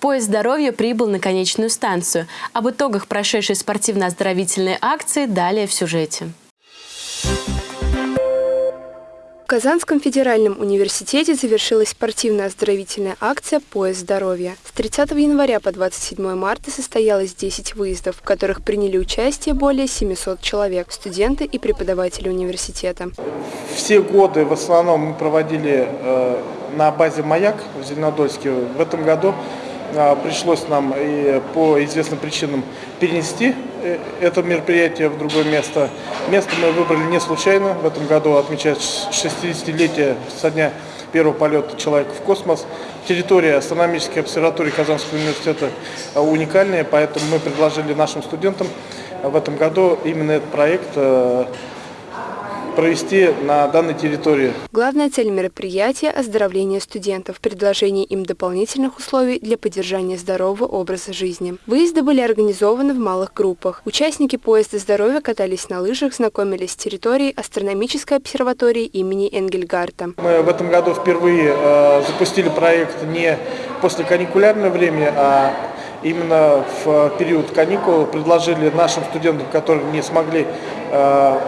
Поезд здоровья прибыл на конечную станцию. Об итогах прошедшей спортивно-оздоровительной акции далее в сюжете. В Казанском федеральном университете завершилась спортивно-оздоровительная акция «Поезд здоровья». С 30 января по 27 марта состоялось 10 выездов, в которых приняли участие более 700 человек, студенты и преподаватели университета. Все годы в основном мы проводили э, на базе «Маяк» в Зеленодольске. В этом году пришлось нам и по известным причинам перенести Э, это мероприятие в другое место. Место мы выбрали не случайно. В этом году отмечать 60-летие со дня первого полета человека в космос. Территория астрономической обсерватории Казанского университета уникальная, поэтому мы предложили нашим студентам в этом году именно этот проект э, провести на данной территории. Главная цель мероприятия – оздоровление студентов, предложение им дополнительных условий для поддержания здорового образа жизни. Выезды были организованы в малых группах. Участники поезда здоровья катались на лыжах, знакомились с территорией астрономической обсерватории имени Энгельгарта. Мы в этом году впервые э, запустили проект не после каникулярного времени, а именно в период каникул предложили нашим студентам, которые не смогли э,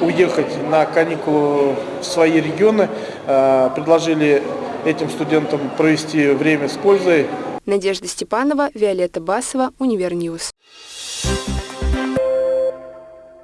уехать на каникулы в свои регионы, э, предложили этим студентам провести время с пользой. Надежда Степанова, Виолетта Басова, Univer News.